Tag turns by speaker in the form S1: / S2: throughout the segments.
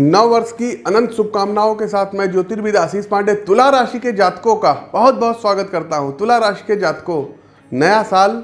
S1: नव वर्ष की अनंत शुभकामनाओं के साथ मैं ज्योतिर्विद आशीष पांडे, तुला राशि के जातकों का बहुत बहुत स्वागत करता हूँ। तुला राशि के जातकों, नया साल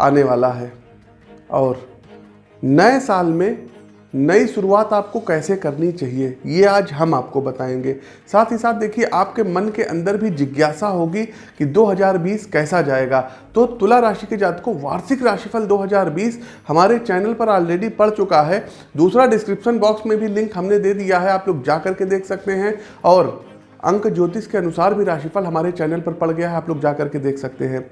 S1: आने वाला है और नए साल में नई शुरुआत आपको कैसे करनी चाहिए, ये आज हम आपको बताएँगे। साथ ही साथ देखिए, आपके मन के अंदर भी जिज्ञासा होगी कि 2020 कैसा जाएगा। तो तुला राशि के जातकों, वार्षिक राशिफल 2020 हमारे चैनल पर ऑलरेडी पड़ चुका है। दूसरा डिस्क्रिप्शन बॉक्स में भी लिंक हमने दे दिया है, आप लोग जा करके देख सकते हैं। और अंक ज्योतिष के अनुसार भी राशिफल हमारे चैनल पर पड़ गया है, आप लोग जा करके देख सकते हैं।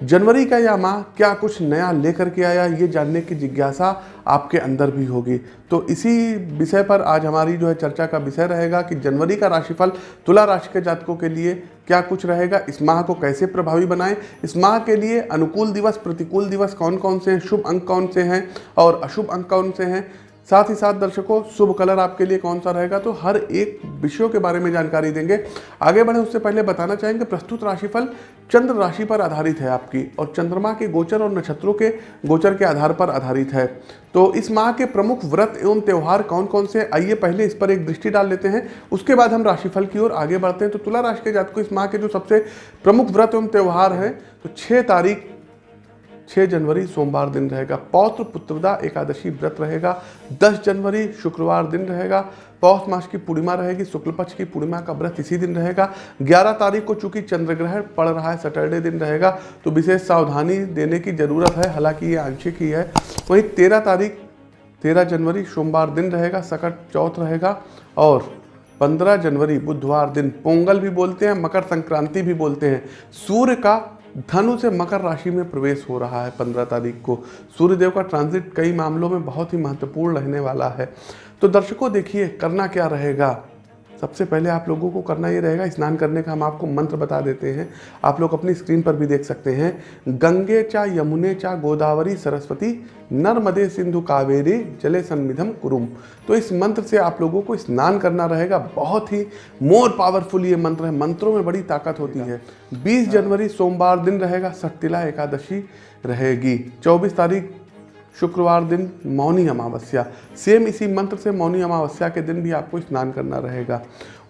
S1: जनवरी का यह माह क्या कुछ नया लेकर के आया? ये जानने की जिज्ञासा आपके अंदर भी होगी। तो इसी विषय पर आज हमारी जो है चर्चा का विषय रहेगा कि जनवरी का राशिफल तुला राशि के जातकों के लिए क्या कुछ रहेगा, इस माह को कैसे प्रभावी बनाएँ, इस माह के लिए अनुकूल दिवस, प्रतिकूल दिवस कौन कौन से हैं, शुभ अंक कौन से हैं और अशुभ अंक कौन से हैं साथ ही साथ दर्शकों, शुभ कलर आपके लिए कौन सा रहेगा? तो हर एक विषयों के बारे में जानकारी देंगे। आगे बढ़े उससे पहले बताना चाहेंगे, प्रस्तुत राशिफल चंद्र राशि पर आधारित है आपकी और चंद्रमा के गोचर और नक्षत्रों के गोचर के आधार पर आधारित है। तो इस माह के प्रमुख व्रत एवं त्यौहार कौन कौन से आइए पहले इस पर एक दृष्टि डाल लेते हैं। उसके बाद हम राशिफल की ओर आगे बढ़ते हैं। तो तुला राशि के जात को इस माह के जो सबसे प्रमुख व्रत एवं त्यौहार हैं तो छः तारीख 6 जनवरी सोमवार दिन रहेगा। पौत्र पुत्रदा एकादशी व्रत रहेगा। 10 जनवरी शुक्रवार दिन रहेगा। पौष मास की पूर्णिमा रहेगी। शुक्ल पक्ष की पूर्णिमा का व्रत इसी दिन रहेगा। 11 तारीख को चूँकि चंद्र ग्रहण पड़ रहा है, सैटरडे दिन रहेगा तो विशेष सावधानी देने की ज़रूरत है। हालाँकि ये आंशिक ही है। वहीं तेरह तारीख, तेरह जनवरी सोमवार दिन रहेगा, सकट चौथ रहेगा और 15 जनवरी बुधवार दिन। पोंगल भी बोलते हैं, मकर संक्रांति भी बोलते हैं। सूर्य का धनु से मकर राशि में प्रवेश हो रहा है पंद्रह तारीख को। सूर्यदेव का ट्रांजिट कई मामलों में बहुत ही महत्वपूर्ण रहने वाला है। तो दर्शकों, देखिए, करना क्या रहेगा? सबसे पहले आप लोगों को करना ये रहेगा, स्नान करने का हम आपको मंत्र बता देते हैं। आप लोग अपनी स्क्रीन पर भी देख सकते हैं। गंगे चा यमुने चा गोदावरी सरस्वती, नर्मदे सिंधु कावेरी, जले सन्मिधम कुरुम। तो इस मंत्र से आप लोगों को स्नान करना रहेगा। बहुत ही मोर पावरफुल ये मंत्र है। मंत्रों में बड़ी ताकत होती है। 20 जनवरी सोमवार दिन रहेगा। सट्टिला एकादशी रहेगी। 24 तारीख शुक्रवार दिन मौनी अमावस्या। सेम इसी मंत्र से मौनी अमावस्या के दिन भी आपको स्नान करना रहेगा।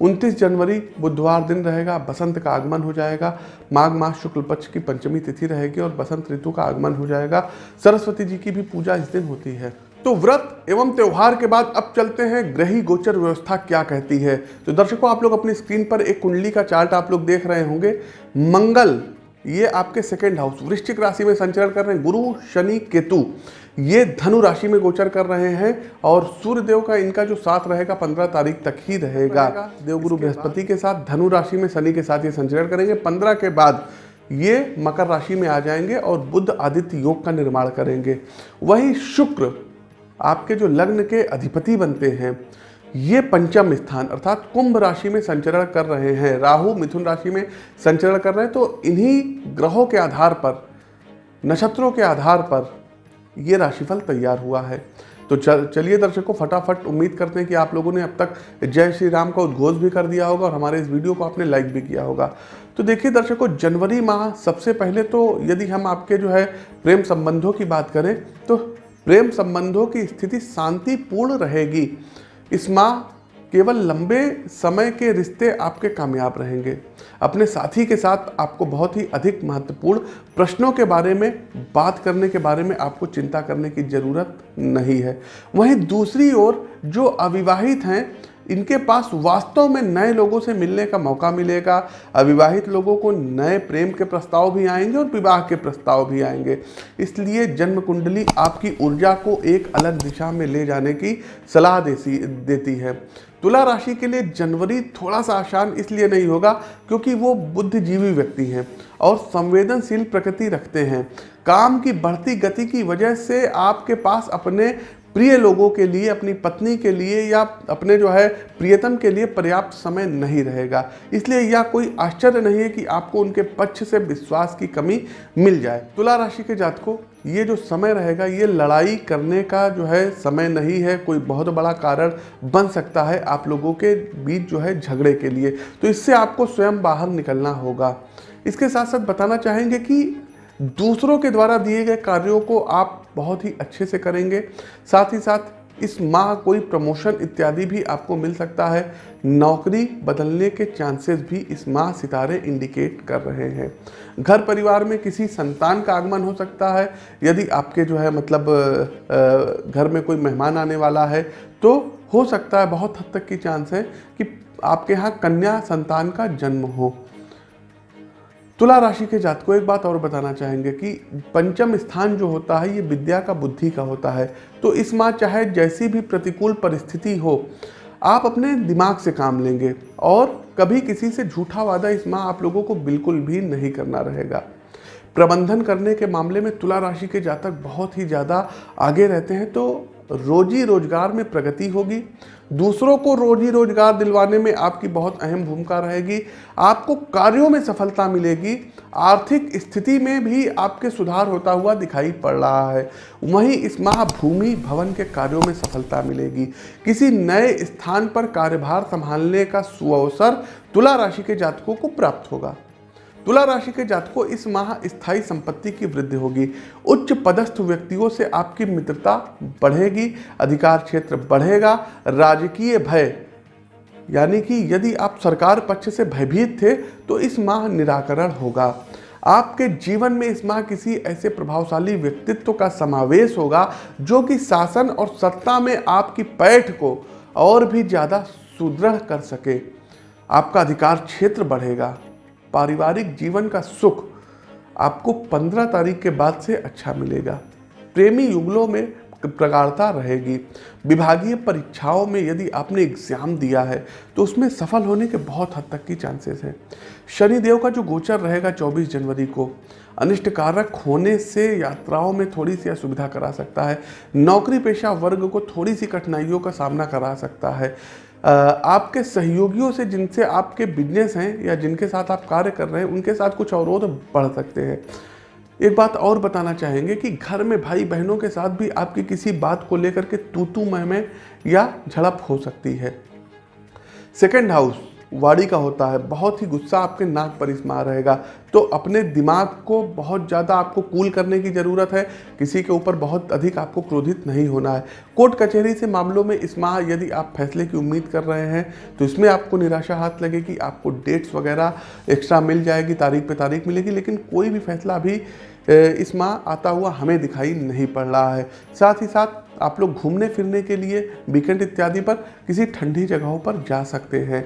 S1: 29 जनवरी बुधवार दिन रहेगा, बसंत का आगमन हो जाएगा। माघ मास शुक्ल पक्ष की पंचमी तिथि रहेगी और बसंत ऋतु का आगमन हो जाएगा। सरस्वती जी की भी पूजा इस दिन होती है। तो व्रत एवं त्यौहार के बाद अब चलते हैं ग्रही गोचर व्यवस्था क्या कहती है। तो दर्शकों, आप लोग अपनी स्क्रीन पर एक कुंडली का चार्ट आप लोग देख रहे होंगे। मंगल ये आपके सेकेंड हाउस वृश्चिक राशि में संचरण कर रहे हैं। गुरु शनि केतु ये धनु राशि में गोचर कर रहे हैं और सूर्य देव का इनका जो साथ रहेगा पंद्रह तारीख तक ही रहेगा। देवगुरु बृहस्पति के साथ धनु राशि में शनि के साथ ये संचरण करेंगे। पंद्रह के बाद ये मकर राशि में आ जाएँगे और बुद्ध आदित्य योग का निर्माण करेंगे। वही शुक्र आपके जो लग्न के अधिपति बनते हैं ये पंचम स्थान, अर्थात कुंभ राशि में संचरण कर रहे हैं, राहु मिथुन राशि में संचरण कर रहे हैं तो इन्हीं ग्रहों के आधार पर, नक्षत्रों के आधार पर ये राशिफल तैयार हुआ है। तो चलिए दर्शकों, फटाफट उम्मीद करते हैं कि आप लोगों ने अब तक जय श्री राम का उद्घोष भी कर दिया होगा और हमारे इस वीडियो को आपने लाइक भी किया होगा। तो देखिए दर्शकों, जनवरी माह सबसे पहले तो यदि हम आपके जो है प्रेम संबंधों की बात करें तो प्रेम संबंधों की स्थिति शांतिपूर्ण रहेगी। इस माह केवल लंबे समय के रिश्ते आपके कामयाब रहेंगे। अपने साथी के साथ आपको बहुत ही अधिक महत्वपूर्ण प्रश्नों के बारे में, बात करने के बारे में आपको चिंता करने की ज़रूरत नहीं है। वहीं दूसरी ओर जो अविवाहित हैं इनके पास वास्तव में नए लोगों से मिलने का मौका मिलेगा, अविवाहित लोगों को नए प्रेम के प्रस्ताव भी आएँगे और विवाह के प्रस्ताव भी आएँगे। इसलिए जन्म कुंडली आपकी ऊर्जा को एक अलग दिशा में ले जाने की सलाह देती देती है। तुला राशि के लिए जनवरी थोड़ा सा आसान इसलिए नहीं होगा क्योंकि वो बुद्धिजीवी व्यक्ति हैं और संवेदनशील प्रकृति रखते हैं। काम की बढ़ती गति की वजह से आपके पास अपने प्रिय लोगों के लिए, अपनी पत्नी के लिए या अपने जो है प्रियतम के लिए पर्याप्त समय नहीं रहेगा। इसलिए यह कोई आश्चर्य नहीं है कि आपको उनके पक्ष से विश्वास की कमी मिल जाए। तुला राशि के जातकों, ये जो समय रहेगा, ये लड़ाई करने का जो है समय नहीं है, कोई बहुत बड़ा कारण बन सकता है आप लोगों के बीच जो है झगड़े के लिए। तो इससे आपको स्वयं बाहर निकलना होगा। इसके साथ साथ बताना चाहेंगे कि दूसरों के द्वारा दिए गए कार्यों को आप बहुत ही अच्छे से करेंगे। साथ ही साथ इस माह कोई प्रमोशन इत्यादि भी आपको मिल सकता है। नौकरी बदलने के चांसेस भी इस माह सितारे इंडिकेट कर रहे हैं। घर परिवार में किसी संतान का आगमन हो सकता है। यदि आपके जो है मतलब घर में कोई मेहमान आने वाला है तो हो सकता है बहुत हद तक की चांस है कि आपके यहाँ कन्या संतान का जन्म हो। तुला राशि के जात को एक बात और बताना चाहेंगे कि पंचम स्थान जो होता है, ये विद्या का बुद्धि का होता है। तो इस माह चाहे जैसी भी प्रतिकूल परिस्थिति हो, आप अपने दिमाग से काम लेंगे और कभी किसी से झूठा वादा इस माह आप लोगों को बिल्कुल भी नहीं करना रहेगा। प्रबंधन करने के मामले में तुला राशि के जातक बहुत ही ज़्यादा आगे रहते हैं तो रोजी रोज़गार में प्रगति होगी। दूसरों को रोजी रोज़गार दिलवाने में आपकी बहुत अहम भूमिका रहेगी। आपको कार्यों में सफलता मिलेगी। आर्थिक स्थिति में भी आपके सुधार होता हुआ दिखाई पड़ रहा है। वहीं इस माह भूमि भवन के कार्यों में सफलता मिलेगी। किसी नए स्थान पर कार्यभार संभालने का सुअवसर तुला राशि के जातकों को प्राप्त होगा। तुला राशि के जातकों, इस माह स्थायी संपत्ति की वृद्धि होगी। उच्च पदस्थ व्यक्तियों से आपकी मित्रता बढ़ेगी, अधिकार क्षेत्र बढ़ेगा, राजकीय भय, यानी कि यदि आप सरकार पक्ष से भयभीत थे तो इस माह निराकरण होगा। आपके जीवन में इस माह किसी ऐसे प्रभावशाली व्यक्तित्व का समावेश होगा, जो कि शासन और सत्ता में आपकी पैठ को और भी ज़्यादा सुदृढ़ कर सके। आपका अधिकार क्षेत्र बढ़ेगा। पारिवारिक जीवन का सुख आपको 15 तारीख के बाद से अच्छा मिलेगा। प्रेमी युगलों में प्रगाढ़ता रहेगी। विभागीय परीक्षाओं में यदि आपने एग्ज़ाम दिया है तो उसमें सफल होने के बहुत हद तक की चांसेस हैं। शनिदेव का जो गोचर रहेगा 24 जनवरी को अनिष्ट कारक होने से यात्राओं में थोड़ी सी असुविधा करा सकता है। नौकरी पेशा वर्ग को थोड़ी सी कठिनाइयों का सामना करा सकता है। आपके सहयोगियों से जिनसे आपके बिज़नेस हैं या जिनके साथ आप कार्य कर रहे हैं, उनके साथ कुछ अवरोध बढ़ सकते हैं। एक बात और बताना चाहेंगे कि घर में भाई बहनों के साथ भी आपकी किसी बात को लेकर के तू तू में या झड़प हो सकती है। सेकेंड हाउस वाड़ी का होता है, बहुत ही गुस्सा आपके नाक पर इस माह रहेगा। तो अपने दिमाग को बहुत ज़्यादा आपको कूल करने की ज़रूरत है, किसी के ऊपर बहुत अधिक आपको क्रोधित नहीं होना है। कोर्ट कचहरी से मामलों में इस माह यदि आप फैसले की उम्मीद कर रहे हैं तो इसमें आपको निराशा हाथ लगेगी आपको डेट्स वगैरह एक्स्ट्रा मिल जाएगी, तारीख पे तारीख मिलेगी, लेकिन कोई भी फैसला अभी इस माह आता हुआ हमें दिखाई नहीं पड़ रहा है। साथ ही साथ आप लोग घूमने फिरने के लिए वीकेंड इत्यादि पर किसी ठंडी जगहों पर जा सकते हैं।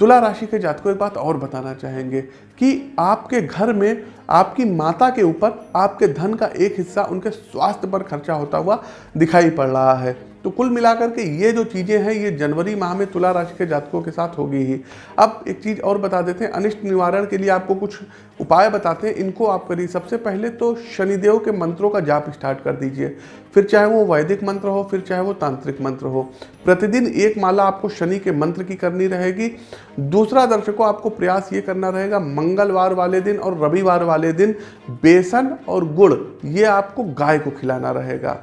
S1: तुला राशि के जात को एक बात और बताना चाहेंगे कि आपके घर में आपकी माता के ऊपर आपके धन का एक हिस्सा उनके स्वास्थ्य पर खर्चा होता हुआ दिखाई पड़ रहा है। तो कुल मिलाकर के ये जो चीज़ें हैं, ये जनवरी माह में तुला राशि के जातकों के साथ होगी ही। अब एक चीज़ और बता देते हैं, अनिष्ट निवारण के लिए आपको कुछ उपाय बताते हैं। इनको आप करिए। सबसे पहले तो शनिदेव के मंत्रों का जाप स्टार्ट कर दीजिए। फिर चाहे वो वैदिक मंत्र हो, फिर चाहे वो तांत्रिक मंत्र हो। प्रतिदिन एक माला आपको शनि के मंत्र की करनी रहेगी। दूसरा दर्शकों, आपको प्रयास ये करना रहेगा, मंगलवार वाले दिन और रविवार वाले दिन बेसन और गुड़, ये आपको गाय को खिलाना रहेगा।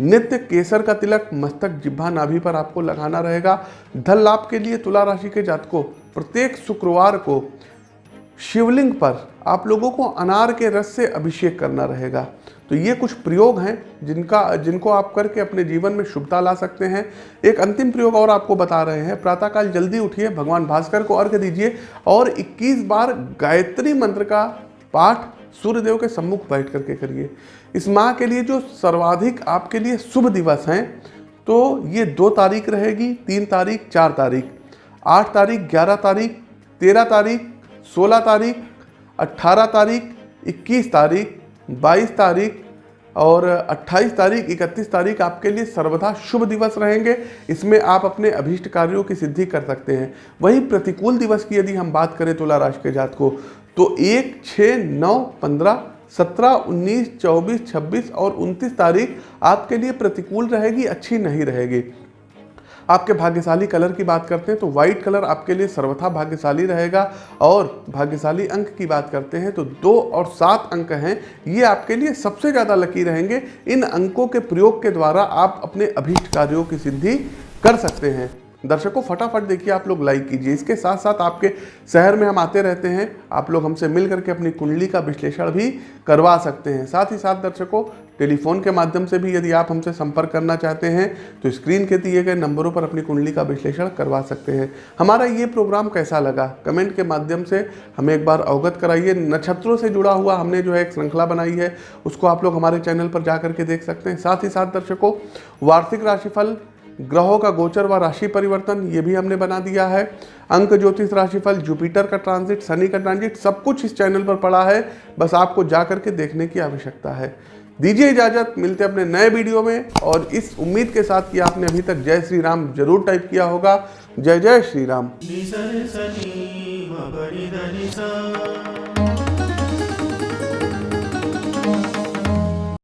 S1: नित्य केसर का तिलक, मस्तक जिब्भा नाभि पर आपको लगाना रहेगा। धन लाभ के लिए तुला राशि के जातकों, प्रत्येक शुक्रवार को शिवलिंग पर आप लोगों को अनार के रस से अभिषेक करना रहेगा। तो ये कुछ प्रयोग हैं जिनका, जिनको आप करके अपने जीवन में शुभता ला सकते हैं। एक अंतिम प्रयोग और आपको बता रहे हैं। प्रातःकाल जल्दी उठिए, भगवान भास्कर को अर्घ दीजिए और 21 बार गायत्री मंत्र का पाठ सूर्यदेव के सम्मुख बैठ करके करिए। इस माह के लिए जो सर्वाधिक आपके लिए शुभ दिवस हैं तो ये दो तारीख रहेगी, तीन तारीख, चार तारीख। आठ तारीख, ग्यारह तारीख, तेरह तारीख, सोलह तारीख अट्ठारह तारीख, इक्कीस तारीख, बाईस तारीख और 28 तारीख 31 तारीख आपके लिए सर्वदा शुभ दिवस रहेंगे। इसमें आप अपने अभीष्ट कार्यों की सिद्धि कर सकते हैं। वहीं प्रतिकूल दिवस की यदि हम बात करें तुला राशि के जात को तो एक छः नौ, पंद्रह सत्रह, उन्नीस, चौबीस, छब्बीस और उनतीस तारीख आपके लिए प्रतिकूल रहेगी, अच्छी नहीं रहेगी। आपके भाग्यशाली कलर की बात करते हैं तो व्हाइट कलर आपके लिए सर्वथा भाग्यशाली रहेगा और भाग्यशाली अंक की बात करते हैं तो दो और सात अंक हैं, ये आपके लिए सबसे ज़्यादा लकी रहेंगे। इन अंकों के प्रयोग के द्वारा आप अपने अभीष्ट कार्यों की सिद्धि कर सकते हैं। दर्शकों फटाफट देखिए, आप लोग लाइक कीजिए। इसके साथ साथ आपके शहर में हम आते रहते हैं, आप लोग हमसे मिल करके अपनी कुंडली का विश्लेषण भी करवा सकते हैं। साथ ही साथ दर्शकों टेलीफोन के माध्यम से भी यदि आप हमसे संपर्क करना चाहते हैं तो स्क्रीन के दिए गए नंबरों पर अपनी कुंडली का विश्लेषण करवा सकते हैं। हमारा ये प्रोग्राम कैसा लगा? कमेंट के माध्यम से हमें एक बार अवगत कराइए। नक्षत्रों से जुड़ा हुआ हमने जो है एक श्रृंखला बनाई है, उसको आप लोग हमारे चैनल पर जा करके देख सकते हैं। साथ ही साथ दर्शकों, वार्षिक राशिफल ग्रहों का गोचर व राशि परिवर्तन, ये भी हमने बना दिया है। अंक, ज्योतिष राशिफल, जुपिटर का ट्रांजिट शनि का ट्रांजिट सब कुछ इस चैनल पर पड़ा है। बस आपको जा करके देखने की आवश्यकता है। दीजिए इजाज़त, मिलते अपने नए वीडियो में, और इस उम्मीद के साथ कि आपने अभी तक जय श्री राम ज़रूर टाइप किया होगा। जय जय श्री राम।